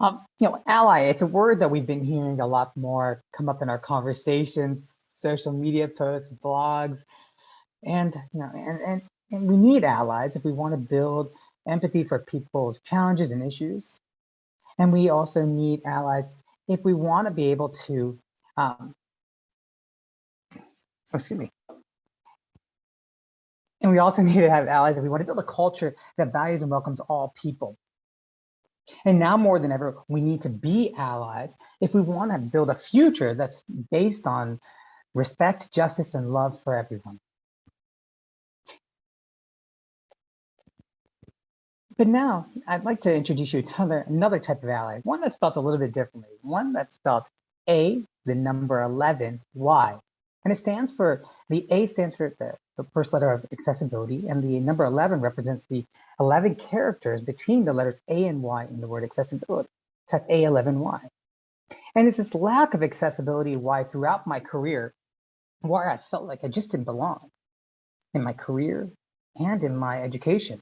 Um, you know, ally, it's a word that we've been hearing a lot more come up in our conversations, social media posts, blogs, and you know, and, and, and we need allies if we want to build empathy for people's challenges and issues. And we also need allies if we want to be able to, um, excuse me. And we also need to have allies if we want to build a culture that values and welcomes all people. And now more than ever, we need to be allies if we want to build a future that's based on respect, justice, and love for everyone. But now I'd like to introduce you to another, another type of ally, one that's spelled a little bit differently, one that's spelled A, the number 11, Y. And it stands for, the A stands for the, the first letter of accessibility, and the number 11 represents the 11 characters between the letters A and Y in the word accessibility. So that's A11Y. And it's this lack of accessibility why throughout my career, where I felt like I just didn't belong in my career and in my education.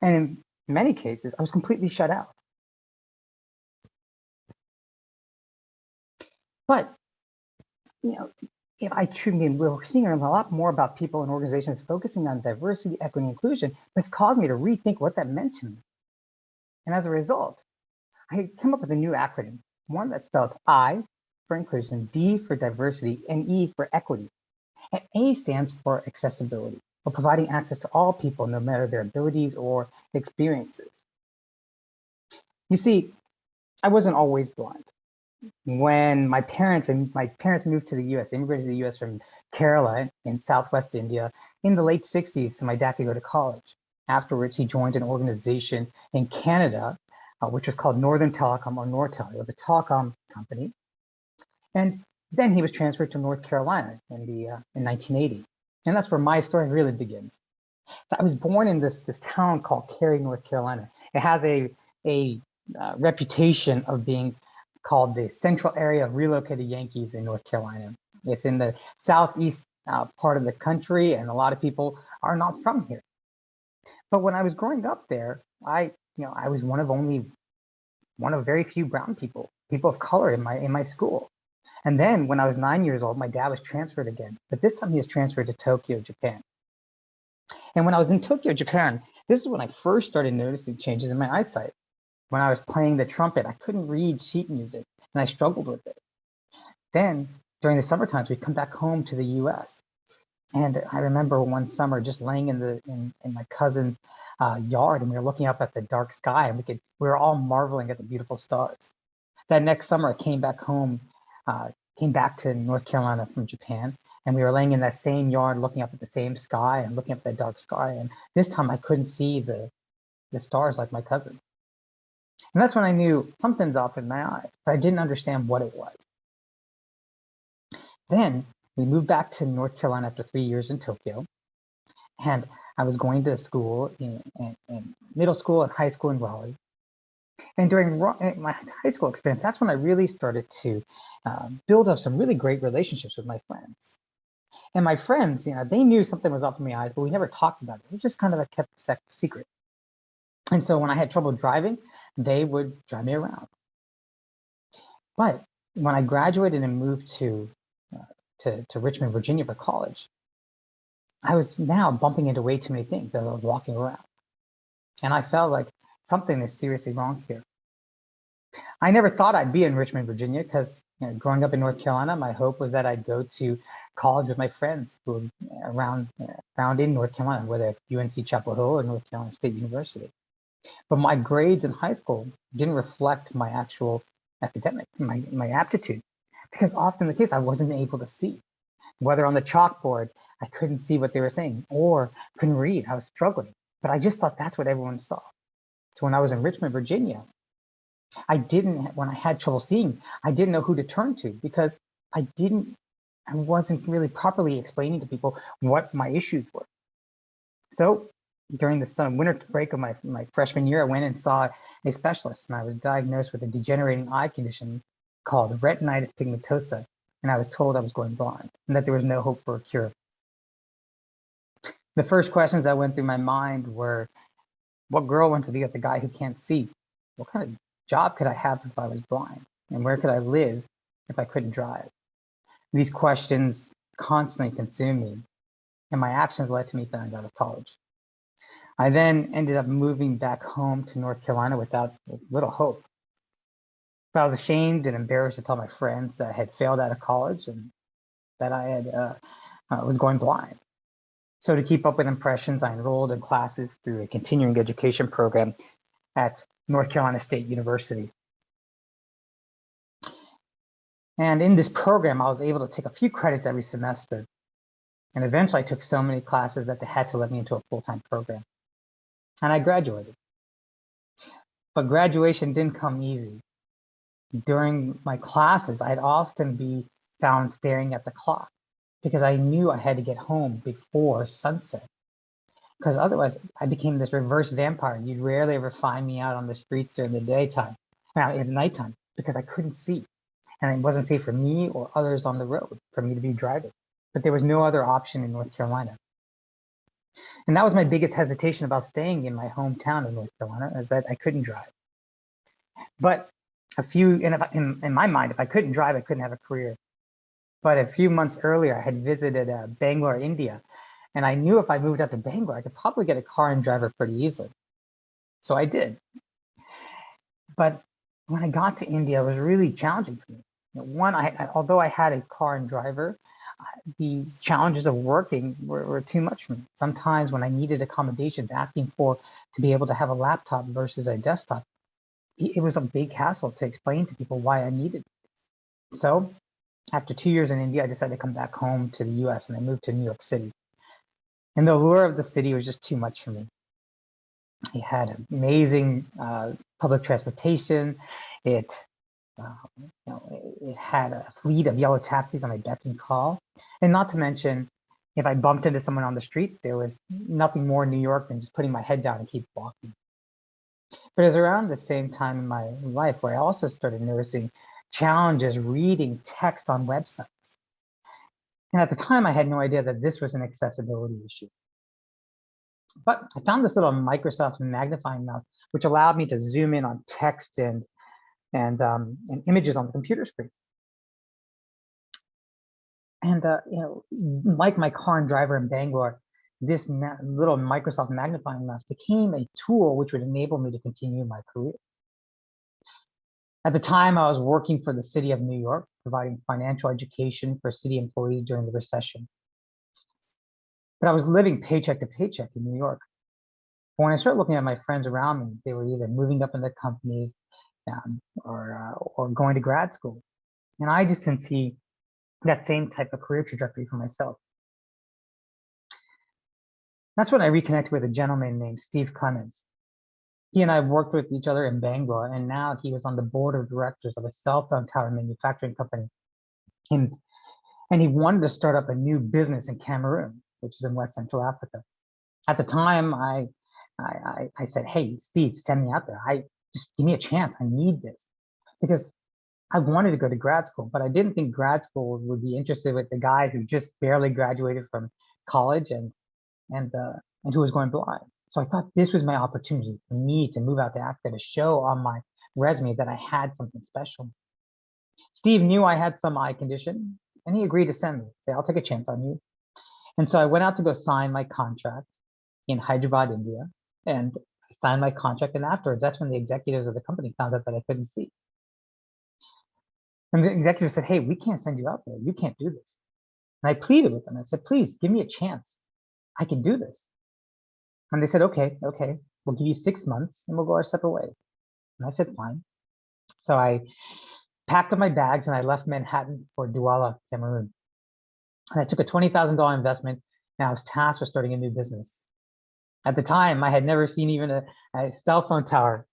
And in many cases, I was completely shut out. But, you know, if I truly, we're seeing a lot more about people and organizations focusing on diversity, equity, inclusion, but it's caused me to rethink what that meant to me. And as a result, I came up with a new acronym, one that spelled I for inclusion, D for diversity, and E for equity. And A stands for accessibility or providing access to all people, no matter their abilities or experiences. You see, I wasn't always blind. When my parents and my parents moved to the US, they immigrated to the US from Kerala in Southwest India in the late 60s, so my dad could go to college. Afterwards, he joined an organization in Canada, uh, which was called Northern Telecom or Nortel. It was a telecom company. And then he was transferred to North Carolina in the uh, in 1980. And that's where my story really begins. I was born in this, this town called Cary, North Carolina. It has a, a uh, reputation of being called the central area of relocated Yankees in North Carolina. It's in the southeast uh, part of the country, and a lot of people are not from here. But when I was growing up there, I, you know, I was one of only one of very few brown people, people of color in my in my school. And then when I was nine years old, my dad was transferred again, but this time he was transferred to Tokyo, Japan. And when I was in Tokyo, Japan, this is when I first started noticing changes in my eyesight. When I was playing the trumpet, I couldn't read sheet music and I struggled with it. Then during the summer times, we'd come back home to the US. And I remember one summer just laying in the in, in my cousin's uh, yard and we were looking up at the dark sky and we could we were all marveling at the beautiful stars. That next summer I came back home uh, came back to North Carolina from Japan, and we were laying in that same yard, looking up at the same sky and looking up at the dark sky. And this time I couldn't see the, the stars like my cousin. And that's when I knew something's off in my eyes, but I didn't understand what it was. Then we moved back to North Carolina after three years in Tokyo. And I was going to school in, in, in middle school and high school in Raleigh. And during my high school experience, that's when I really started to um, build up some really great relationships with my friends. And my friends, you know, they knew something was up in my eyes, but we never talked about it. It was just kind of a kept secret. And so when I had trouble driving, they would drive me around. But when I graduated and moved to, uh, to, to Richmond, Virginia for college, I was now bumping into way too many things as I was walking around. And I felt like something is seriously wrong here. I never thought I'd be in Richmond, Virginia, because you know, growing up in North Carolina, my hope was that I'd go to college with my friends who were around, around in North Carolina, whether UNC Chapel Hill or North Carolina State University. But my grades in high school didn't reflect my actual academic, my, my aptitude, because often the case I wasn't able to see. Whether on the chalkboard, I couldn't see what they were saying, or couldn't read, I was struggling. But I just thought that's what everyone saw. So when I was in Richmond, Virginia, I didn't, when I had trouble seeing, I didn't know who to turn to because I didn't, I wasn't really properly explaining to people what my issues were. So during the summer, winter break of my, my freshman year, I went and saw a specialist and I was diagnosed with a degenerating eye condition called retinitis pigmentosa. And I was told I was going blind and that there was no hope for a cure. The first questions that went through my mind were, what girl wants to be with a guy who can't see? What kind of job could I have if I was blind? And where could I live if I couldn't drive? These questions constantly consumed me, and my actions led to me failing out of college. I then ended up moving back home to North Carolina without little hope. I was ashamed and embarrassed to tell my friends that I had failed out of college and that I had uh, uh, was going blind. So to keep up with impressions, I enrolled in classes through a continuing education program at North Carolina State University. And in this program, I was able to take a few credits every semester. And eventually I took so many classes that they had to let me into a full-time program. And I graduated. But graduation didn't come easy. During my classes, I'd often be found staring at the clock because I knew I had to get home before sunset. Because otherwise, I became this reverse vampire. You'd rarely ever find me out on the streets during the daytime, now at nighttime, because I couldn't see. And it wasn't safe for me or others on the road for me to be driving. But there was no other option in North Carolina. And that was my biggest hesitation about staying in my hometown of North Carolina, is that I couldn't drive. But a few, in, in, in my mind, if I couldn't drive, I couldn't have a career. But a few months earlier, I had visited uh, Bangalore, India, and I knew if I moved out to Bangalore, I could probably get a car and driver pretty easily. So I did. But when I got to India, it was really challenging for me. One, I, although I had a car and driver, the challenges of working were, were, too much for me. Sometimes when I needed accommodations, asking for to be able to have a laptop versus a desktop, it was a big hassle to explain to people why I needed. It. So after two years in India, I decided to come back home to the US and I moved to New York City. And the allure of the city was just too much for me. It had amazing uh, public transportation. It, uh, you know, it had a fleet of yellow taxis on my beck and call. And not to mention, if I bumped into someone on the street, there was nothing more in New York than just putting my head down and keep walking. But it was around the same time in my life where I also started noticing challenges reading text on websites. And at the time, I had no idea that this was an accessibility issue. But I found this little Microsoft magnifying mouse, which allowed me to zoom in on text and, and, um, and images on the computer screen. And, uh, you know, like my car and driver in Bangalore, this little Microsoft magnifying glass became a tool which would enable me to continue my career. At the time, I was working for the city of New York, providing financial education for city employees during the recession. But I was living paycheck to paycheck in New York. When I started looking at my friends around me, they were either moving up in their companies um, or, uh, or going to grad school. And I just didn't see that same type of career trajectory for myself. That's when I reconnected with a gentleman named Steve Clemens. He and I worked with each other in Bangalore, and now he was on the board of directors of a cell phone tower manufacturing company. And, and he wanted to start up a new business in Cameroon, which is in West Central Africa. At the time, I, I, I said, hey, Steve, send me out there. I Just give me a chance. I need this. Because I wanted to go to grad school, but I didn't think grad school would be interested with the guy who just barely graduated from college and and uh, and who was going blind. So I thought this was my opportunity for me to move out to Africa to show on my resume that I had something special. Steve knew I had some eye condition and he agreed to send me. Say, I'll take a chance on you. And so I went out to go sign my contract in Hyderabad, India, and signed my contract. And afterwards, that's when the executives of the company found out that I couldn't see. And the executive said, Hey, we can't send you out there. You can't do this. And I pleaded with them. I said, Please give me a chance. I can do this. And they said, okay, okay, we'll give you six months and we'll go our separate ways. And I said, fine. So I packed up my bags and I left Manhattan for Douala, Cameroon. And I took a $20,000 investment and I was tasked with starting a new business. At the time, I had never seen even a, a cell phone tower.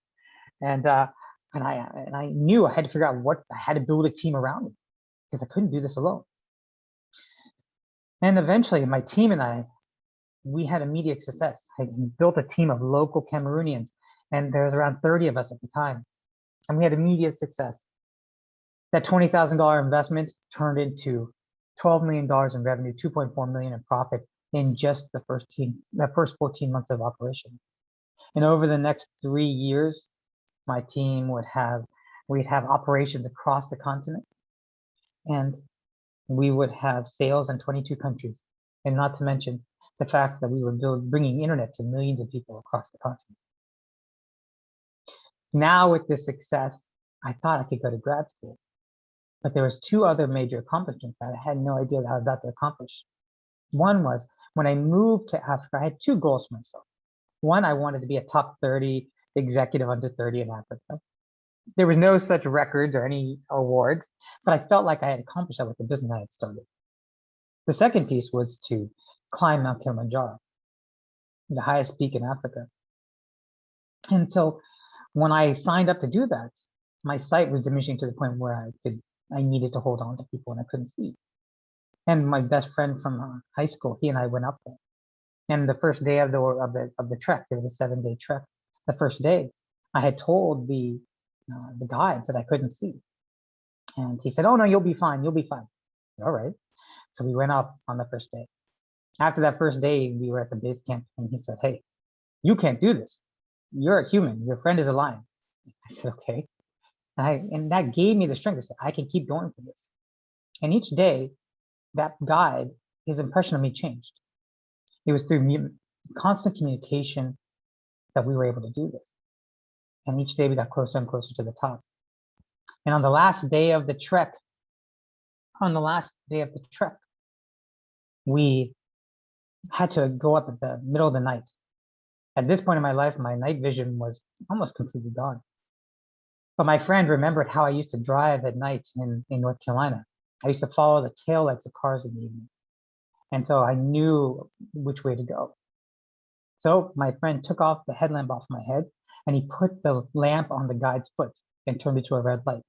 And, uh, and, I, and I knew I had to figure out what I had to build a team around me because I couldn't do this alone. And eventually my team and I we had immediate success. I built a team of local Cameroonians, and there was around 30 of us at the time, and we had immediate success. That $20,000 investment turned into $12 million in revenue, 2.4 million in profit in just the first team, the first 14 months of operation. And over the next three years, my team would have, we'd have operations across the continent. And we would have sales in 22 countries. And not to mention the fact that we were build, bringing internet to millions of people across the continent. Now with this success, I thought I could go to grad school. But there was two other major accomplishments that I had no idea that I was about to accomplish. One was when I moved to Africa, I had two goals for myself. One, I wanted to be a top 30 executive under 30 in Africa. There was no such records or any awards, but I felt like I had accomplished that with the business I had started. The second piece was to climb Mount Kilimanjaro, the highest peak in Africa. And so when I signed up to do that, my sight was diminishing to the point where I could, I needed to hold on to people and I couldn't see. And my best friend from uh, high school, he and I went up there. And the first day of the of the of the trek, it was a seven day trek. The first day, I had told the uh, the guides that I couldn't see, and he said, "Oh no, you'll be fine. You'll be fine." All right. So we went up on the first day. After that first day, we were at the base camp, and he said, "Hey, you can't do this. You're a human. Your friend is a lion." I said, "Okay." And, I, and that gave me the strength to say, "I can keep going for this." And each day, that guide, his impression of me changed. It was through constant communication that we were able to do this. And each day we got closer and closer to the top. And on the last day of the trek, on the last day of the trek, we had to go up at the middle of the night. At this point in my life, my night vision was almost completely gone. But my friend remembered how I used to drive at night in, in North Carolina. I used to follow the tail lights of cars in the evening. And so I knew which way to go. So my friend took off the headlamp off my head and he put the lamp on the guide's foot and turned it to a red light.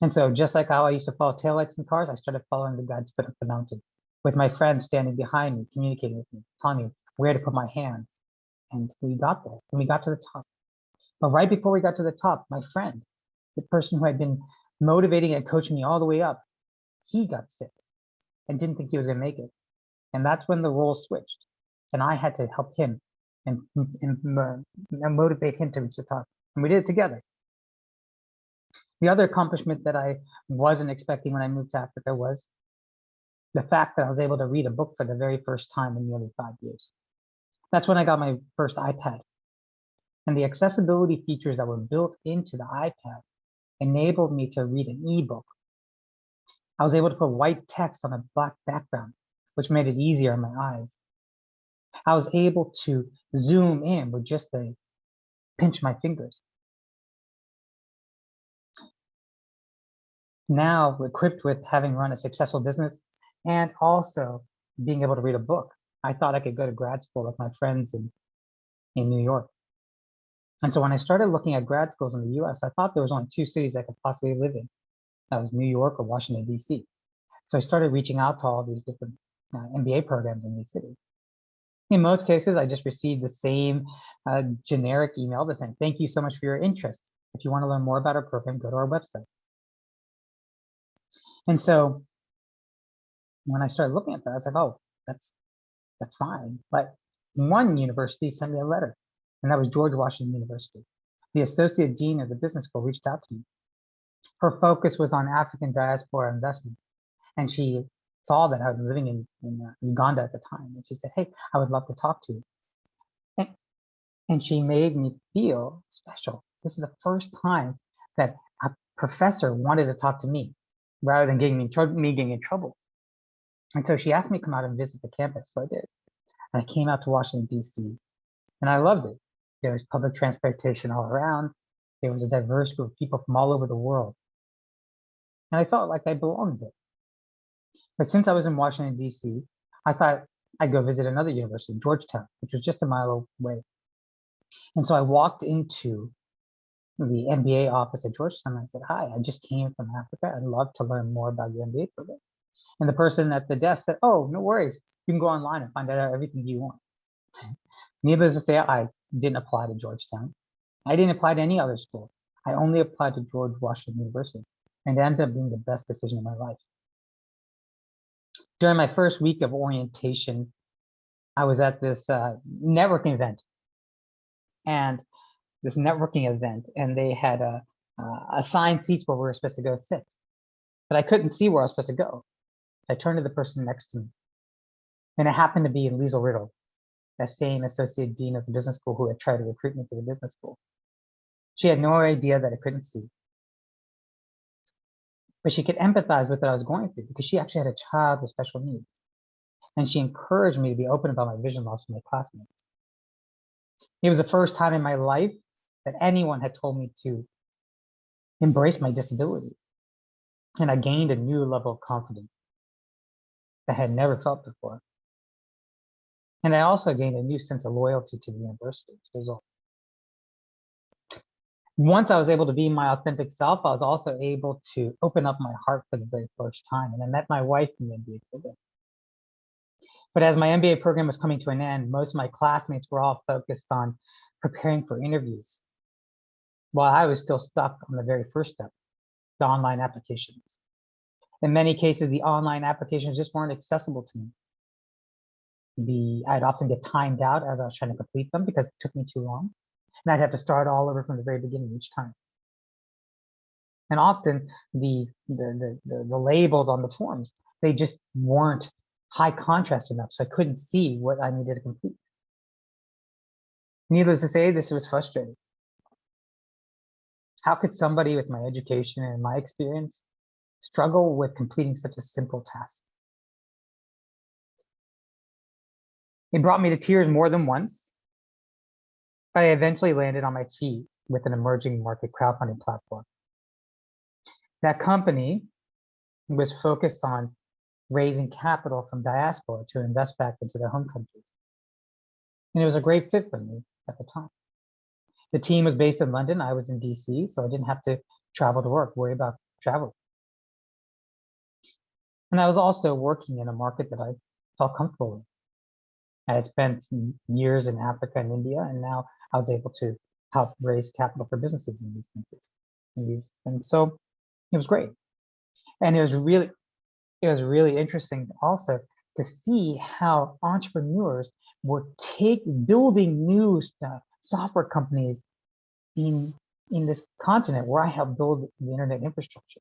And so just like how I used to follow taillights in cars, I started following the guide's foot up the mountain with my friend standing behind me, communicating with me, telling me where to put my hands. And we got there and we got to the top. But right before we got to the top, my friend, the person who had been motivating and coaching me all the way up, he got sick and didn't think he was going to make it. And that's when the role switched. And I had to help him and, and, and motivate him to reach the top. And we did it together. The other accomplishment that I wasn't expecting when I moved to Africa was the fact that I was able to read a book for the very first time in nearly five years. That's when I got my first iPad. And the accessibility features that were built into the iPad enabled me to read an ebook I was able to put white text on a black background, which made it easier on my eyes. I was able to zoom in with just a pinch my fingers. Now, equipped with having run a successful business and also being able to read a book, I thought I could go to grad school with my friends in, in New York. And so when I started looking at grad schools in the US, I thought there was only two cities I could possibly live in. That was New York or Washington, D.C. So I started reaching out to all these different uh, MBA programs in these cities. In most cases, I just received the same uh, generic email that saying, thank you so much for your interest. If you want to learn more about our program, go to our website. And so when I started looking at that, I was like, oh, that's that's fine. But one university sent me a letter, and that was George Washington University. The associate dean of the business school reached out to me her focus was on African diaspora investment. And she saw that I was living in, in uh, Uganda at the time. And she said, hey, I would love to talk to you. And, and she made me feel special. This is the first time that a professor wanted to talk to me rather than getting me, me getting in trouble. And so she asked me to come out and visit the campus. So I did. And I came out to Washington, D.C. and I loved it. There was public transportation all around. There was a diverse group of people from all over the world. And I felt like I belonged there. But since I was in Washington, D.C., I thought I'd go visit another university, Georgetown, which was just a mile away. And so I walked into the MBA office at Georgetown. And I said, hi, I just came from Africa. I'd love to learn more about your MBA program. And the person at the desk said, oh, no worries. You can go online and find out everything you want. Needless to say, I didn't apply to Georgetown. I didn't apply to any other school. I only applied to George Washington University and it ended up being the best decision of my life. During my first week of orientation, I was at this uh, networking event and this networking event and they had uh, uh, assigned seats where we were supposed to go sit. But I couldn't see where I was supposed to go. I turned to the person next to me. And it happened to be Liesl Riddle, that same associate dean of the business school who had tried to recruit me to the business school. She had no idea that I couldn't see. But she could empathize with what I was going through because she actually had a child with special needs. And she encouraged me to be open about my vision loss with my classmates. It was the first time in my life that anyone had told me to embrace my disability. And I gained a new level of confidence that I had never felt before. And I also gained a new sense of loyalty to the university as a result. Once I was able to be my authentic self, I was also able to open up my heart for the very first time. And I met my wife in the MBA program. But as my MBA program was coming to an end, most of my classmates were all focused on preparing for interviews while I was still stuck on the very first step, the online applications. In many cases, the online applications just weren't accessible to me. The I'd often get timed out as I was trying to complete them because it took me too long. And I'd have to start all over from the very beginning each time. And often the, the, the, the, labels on the forms, they just weren't high contrast enough, so I couldn't see what I needed to complete. Needless to say, this was frustrating. How could somebody with my education and my experience struggle with completing such a simple task? It brought me to tears more than once, I eventually landed on my feet with an emerging market crowdfunding platform. That company was focused on raising capital from diaspora to invest back into their home countries. And it was a great fit for me at the time. The team was based in London. I was in DC, so I didn't have to travel to work, worry about travel. And I was also working in a market that I felt comfortable in. I had spent years in Africa and India, and now I was able to help raise capital for businesses in these countries. And so it was great. And it was really, it was really interesting also to see how entrepreneurs were take building new stuff, software companies in in this continent where I helped build the internet infrastructure.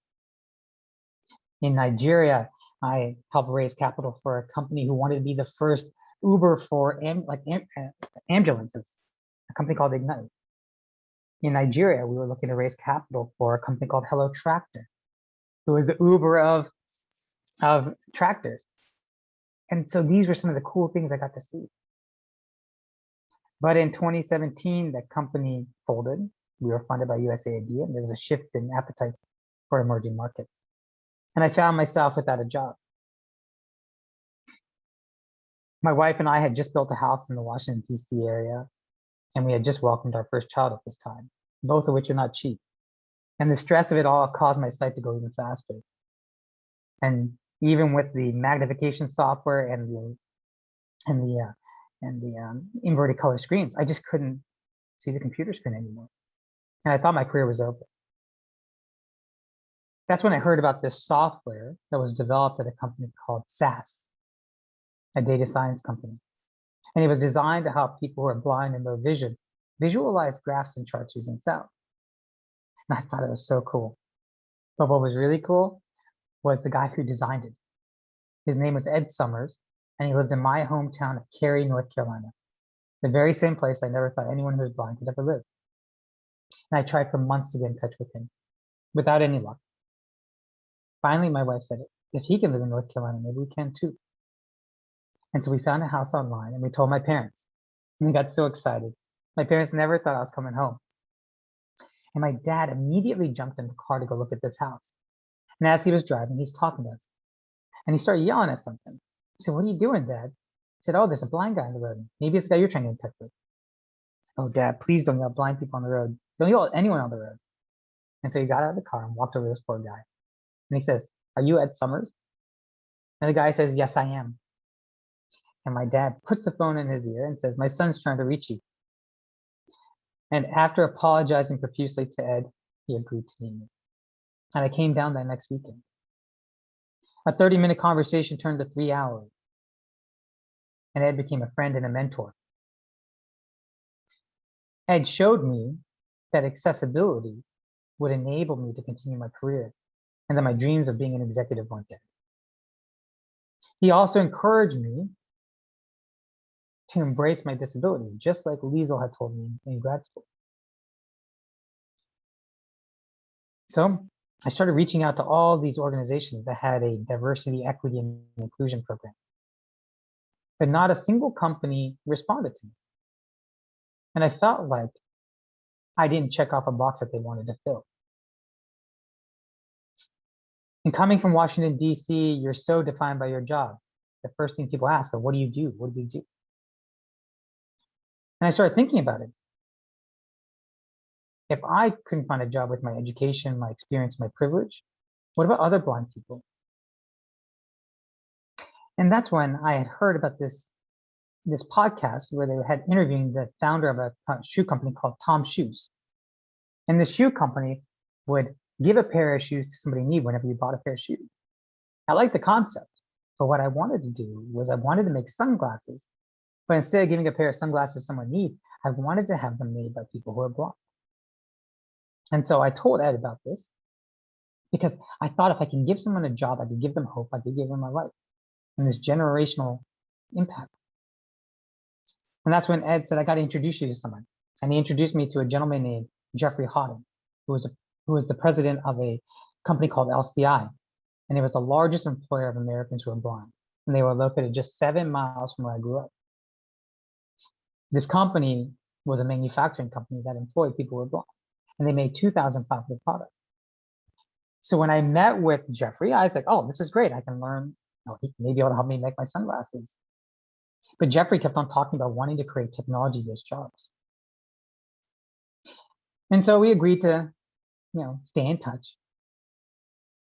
In Nigeria, I helped raise capital for a company who wanted to be the first Uber for am, like am, uh, ambulances, a company called Ignite. In Nigeria, we were looking to raise capital for a company called Hello Tractor, who was the Uber of of tractors. And so these were some of the cool things I got to see. But in 2017, the company folded. We were funded by USAID and there was a shift in appetite for emerging markets. And I found myself without a job. My wife and I had just built a house in the Washington, DC area, and we had just welcomed our first child at this time, both of which are not cheap. And the stress of it all caused my sight to go even faster. And even with the magnification software and the and the uh, and the um, inverted color screens, I just couldn't see the computer screen anymore. And I thought my career was over. That's when I heard about this software that was developed at a company called SAS, a data science company. And it was designed to help people who are blind and low vision visualize graphs and charts using sound. And I thought it was so cool. But what was really cool was the guy who designed it. His name was Ed Summers, and he lived in my hometown of Cary, North Carolina, the very same place I never thought anyone who was blind could ever live. And I tried for months to get in touch with him, without any luck. Finally, my wife said, if he can live in North Carolina, maybe we can too. And so we found a house online and we told my parents. And we got so excited. My parents never thought I was coming home. And my dad immediately jumped in the car to go look at this house. And as he was driving, he's talking to us. And he started yelling at something. I said, what are you doing, Dad? He said, oh, there's a blind guy on the road. Maybe it's the guy you're trying to touch with. Oh, Dad, please don't yell blind people on the road. Don't yell at anyone on the road. And so he got out of the car and walked over to this poor guy. And he says, are you Ed Summers? And the guy says, yes, I am. And my dad puts the phone in his ear and says, my son's trying to reach you. And after apologizing profusely to Ed, he agreed to meet me and I came down that next weekend. A 30 minute conversation turned to three hours. And Ed became a friend and a mentor. Ed showed me that accessibility would enable me to continue my career and that my dreams of being an executive weren't dead. He also encouraged me to embrace my disability, just like Liesl had told me in grad school. So I started reaching out to all these organizations that had a diversity, equity, and inclusion program. But not a single company responded to me. And I felt like I didn't check off a box that they wanted to fill. And coming from Washington, DC, you're so defined by your job. The first thing people ask are, what do you do? What do you do? And I started thinking about it. If I couldn't find a job with my education, my experience, my privilege, what about other blind people? And that's when I had heard about this, this podcast where they had interviewing the founder of a shoe company called Tom Shoes. And this shoe company would give a pair of shoes to somebody in need whenever you bought a pair of shoes. I like the concept, but what I wanted to do was I wanted to make sunglasses, but instead of giving a pair of sunglasses someone needs, I wanted to have them made by people who are blind. And so I told Ed about this because I thought if I can give someone a job, I could give them hope, I could give them a life and this generational impact. And that's when Ed said, I got to introduce you to someone. And he introduced me to a gentleman named Jeffrey Hawden, who was, a, who was the president of a company called LCI. And it was the largest employer of Americans who were blind. And they were located just seven miles from where I grew up. This company was a manufacturing company that employed people who were blind and they made 2,500 products. So when I met with Jeffrey, I was like, oh, this is great. I can learn, you know, he help me make my sunglasses. But Jeffrey kept on talking about wanting to create technology-based jobs. And so we agreed to, you know, stay in touch.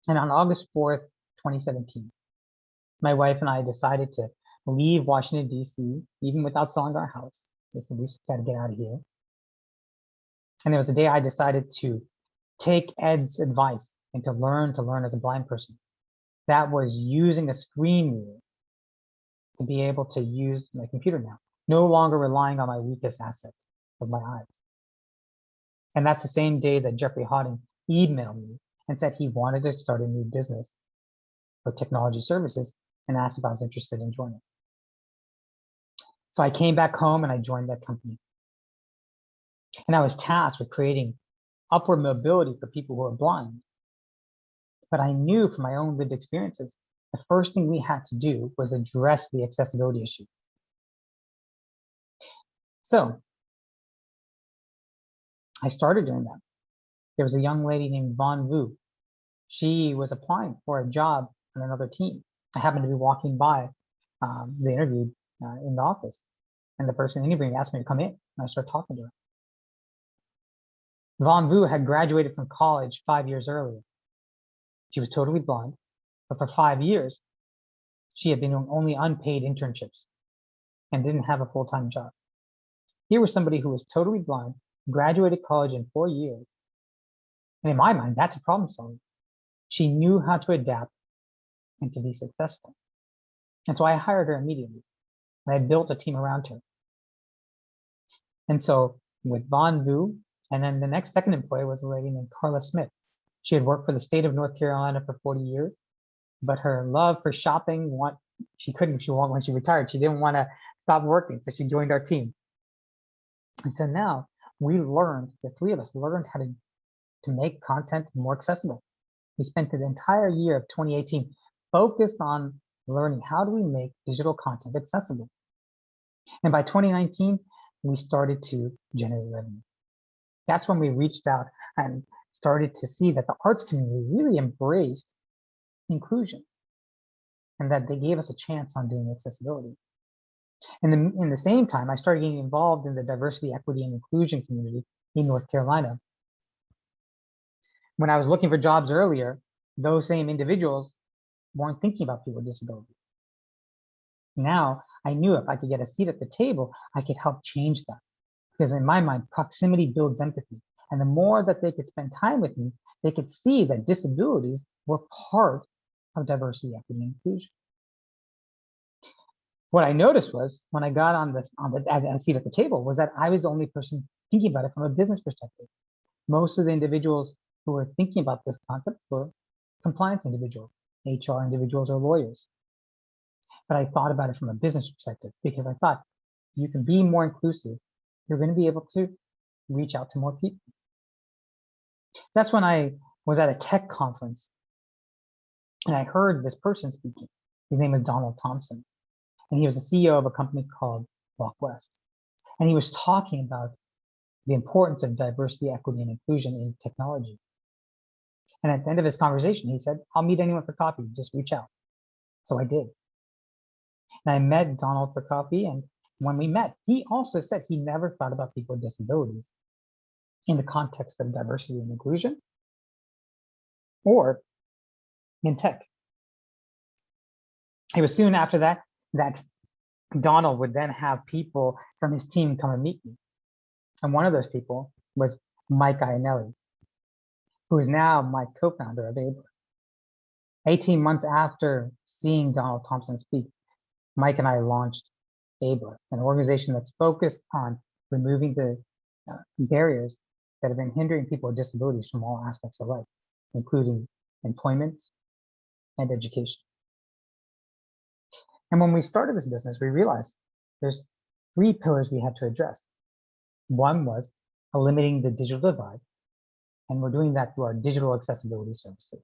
And on August 4th, 2017, my wife and I decided to leave Washington, DC, even without selling our house. Said, we got to get out of here. And it was the day I decided to take Ed's advice and to learn to learn as a blind person. That was using a screen reader to be able to use my computer now, no longer relying on my weakest asset of my eyes. And that's the same day that Jeffrey Hawden emailed me and said he wanted to start a new business for technology services and asked if I was interested in joining. So I came back home and I joined that company. And I was tasked with creating upward mobility for people who are blind. But I knew from my own lived experiences, the first thing we had to do was address the accessibility issue. So I started doing that. There was a young lady named Vaughn Vu. She was applying for a job on another team. I happened to be walking by um, the interview uh, in the office, and the person interviewing asked me to come in, and I started talking to her. Vaughn Vu had graduated from college five years earlier. She was totally blind, but for five years, she had been doing only unpaid internships and didn't have a full-time job. Here was somebody who was totally blind, graduated college in four years. And in my mind, that's a problem solver. She knew how to adapt and to be successful. And so I hired her immediately. And I built a team around her. And so with Vaughn Vu, and then the next second employee was a lady named Carla Smith. She had worked for the state of North Carolina for 40 years, but her love for shopping, what she couldn't, she when she retired, she didn't want to stop working. So she joined our team. And so now we learned, the three of us learned how to, to make content more accessible. We spent the entire year of 2018 focused on learning how do we make digital content accessible. And by 2019, we started to generate revenue that's when we reached out and started to see that the arts community really embraced inclusion and that they gave us a chance on doing accessibility. And in, in the same time, I started getting involved in the diversity, equity, and inclusion community in North Carolina. When I was looking for jobs earlier, those same individuals weren't thinking about people with disabilities. Now, I knew if I could get a seat at the table, I could help change that. Because in my mind, proximity builds empathy. And the more that they could spend time with me, they could see that disabilities were part of diversity, equity, and inclusion. What I noticed was when I got on the on the seat at the table was that I was the only person thinking about it from a business perspective. most of the individuals who were thinking about this concept were compliance individuals, HR individuals or lawyers. But I thought about it from a business perspective because I thought you can be more inclusive. You're going to be able to reach out to more people. That's when I was at a tech conference and I heard this person speaking. His name is Donald Thompson, and he was the CEO of a company called WalkWest. And he was talking about the importance of diversity, equity, and inclusion in technology. And at the end of his conversation, he said, I'll meet anyone for coffee, just reach out. So I did. And I met Donald for coffee. And when we met, he also said he never thought about people with disabilities in the context of diversity and inclusion or in tech. It was soon after that that Donald would then have people from his team come and meet me. And one of those people was Mike Iannelli, who is now my co-founder of Abler. 18 months after seeing Donald Thompson speak, Mike and I launched Abler, an organization that's focused on removing the uh, barriers that have been hindering people with disabilities from all aspects of life, including employment and education. And when we started this business, we realized there's three pillars we had to address. One was eliminating the digital divide, and we're doing that through our digital accessibility services.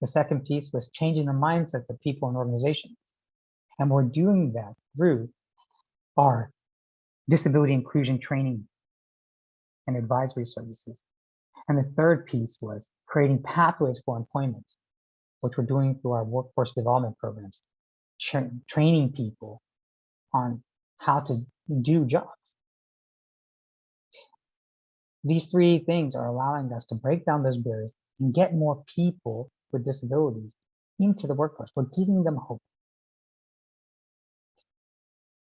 The second piece was changing the mindsets of people and organizations. And we're doing that through our disability inclusion training and advisory services. And the third piece was creating pathways for employment, which we're doing through our workforce development programs, tra training people on how to do jobs. These three things are allowing us to break down those barriers and get more people with disabilities into the workforce. We're giving them hope.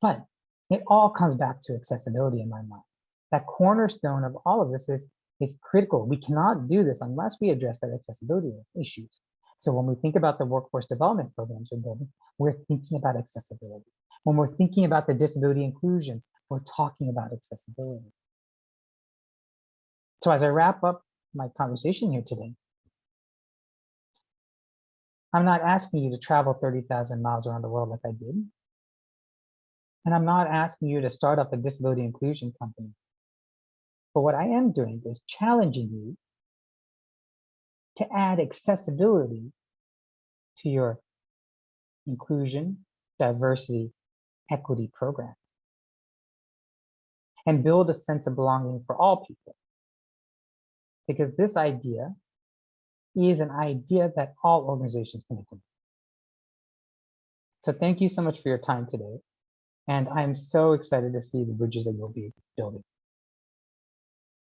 But it all comes back to accessibility in my mind. That cornerstone of all of this is it's critical. We cannot do this unless we address that accessibility issues. So when we think about the workforce development programs we're building, we're thinking about accessibility. When we're thinking about the disability inclusion, we're talking about accessibility. So as I wrap up my conversation here today, I'm not asking you to travel 30,000 miles around the world like I did. And I'm not asking you to start up a disability inclusion company. But what I am doing is challenging you to add accessibility to your inclusion, diversity, equity program and build a sense of belonging for all people. Because this idea is an idea that all organizations can implement. So thank you so much for your time today. And I'm so excited to see the bridges that you'll be building.